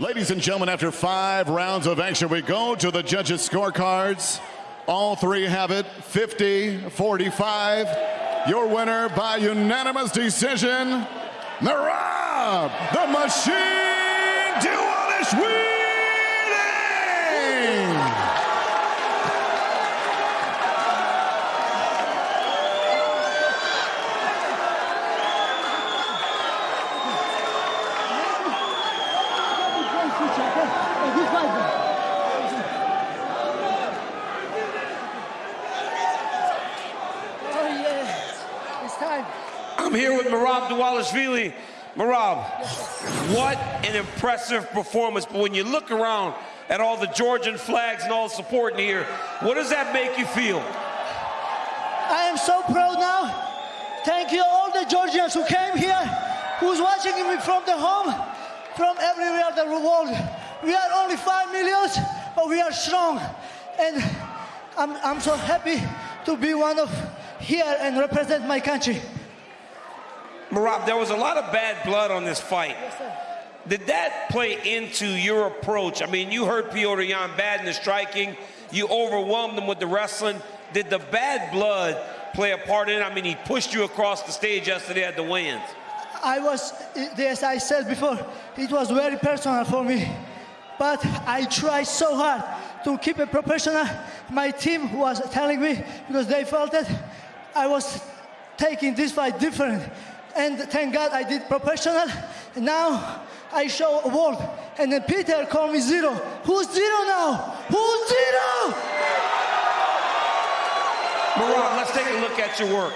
Ladies and gentlemen, after five rounds of action, we go to the judges' scorecards. All three have it 50 45. Your winner by unanimous decision, Merab, the Machine Dvalishvili! Oh yeah, it's time. I'm here with Marab Dvalishvili. Marab, what an impressive performance. But when you look around at all the Georgian flags and all the support in here, what does that make you feel? I am so proud now. Thank you all the Georgians who came here, who's watching me from the home, from everywhere the world. We are only five millions, but we are strong. And I'm, I'm so happy to be one of here and represent my country. Marab, there was a lot of bad blood on this fight. Did that play into your approach? I mean, you hurt Petr Yan bad in the striking. You overwhelmed him with the wrestling. Did the bad blood play a part in it? I mean, he pushed you across the stage yesterday at the weigh-ins. I was, as I said before, it was very personal for me. But I tried so hard to keep it professional. My team was telling me, because they felt that I was taking this fight different. And thank God I did professional. Now I show a world. And then Peter called me zero. Who's zero now? Who's zero? Marab, let's take a look at your work.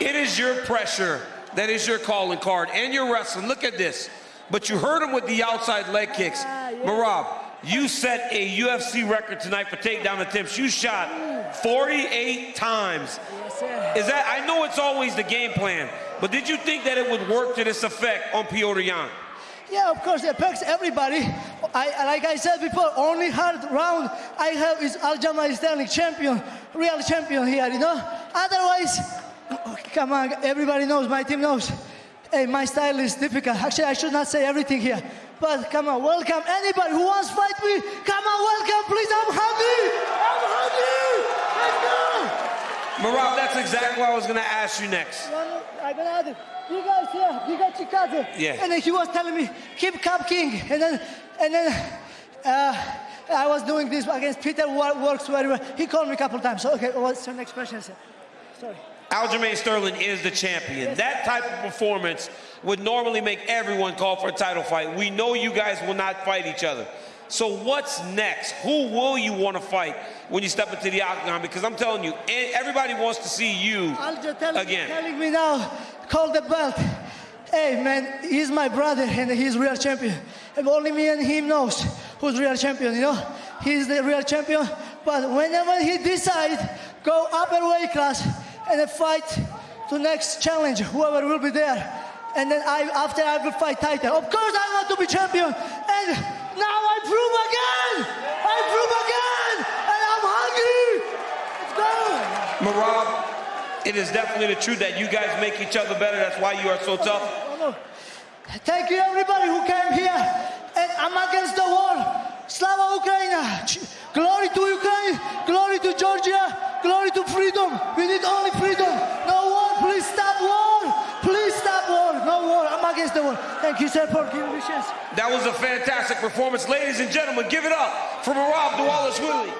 It is your pressure that is your calling card and your wrestling. Look at this. But you hurt him with the outside leg kicks. Ah, Marab, you set a UFC record tonight for takedown attempts. You shot 48 times. Is that, I know it's always the game plan, but did you think that it would work to this effect on Petr Yan? Yeah, of course, it affects everybody. I, like I said before, only hard round I have is Aljamain Sterling champion, real champion here, you know? Otherwise, come on, everybody knows, my team knows. Hey, my style is difficult. Actually, I should not say everything here. But come on, welcome anybody who wants to fight me. Come on, welcome, please. I'm hungry. I'm hungry. Let's go. Marab, that's exactly what I was going to ask you next. I'm gonna add. You guys here, you got Chikadze. Yeah. And then he was telling me, keep Cup King. And then, and then, uh, I was doing this against Peter, works very well. He called me a couple times. So, okay, what's your next question, sir? Sorry. Aljamain Sterling is the champion. That type of performance would normally make everyone call for a title fight. We know you guys will not fight each other. So what's next? Who will you want to fight when you step into the octagon? Because I'm telling you, everybody wants to see you tell, again. telling me now, call the belt. Hey man, he's my brother and he's real champion. And only me and him knows who's real champion, you know? He's the real champion. But whenever he decide, go upper weight class and fight to next challenge, whoever will be there. And then I, after I will fight title. Of course I want to be champion. And now I prove again. I prove again. And I'm hungry. Let's go. Marab, it is definitely the truth that you guys make each other better. That's why you are so tough. Thank you everybody who came here. And I'm against the war. Slava Ukraina. Glory to Ukraine. Glory to Georgia. Against the war. Thank you, sir, for giving me a chance. That was a fantastic performance. Ladies and gentlemen, give it up for Marab Dvalishvili.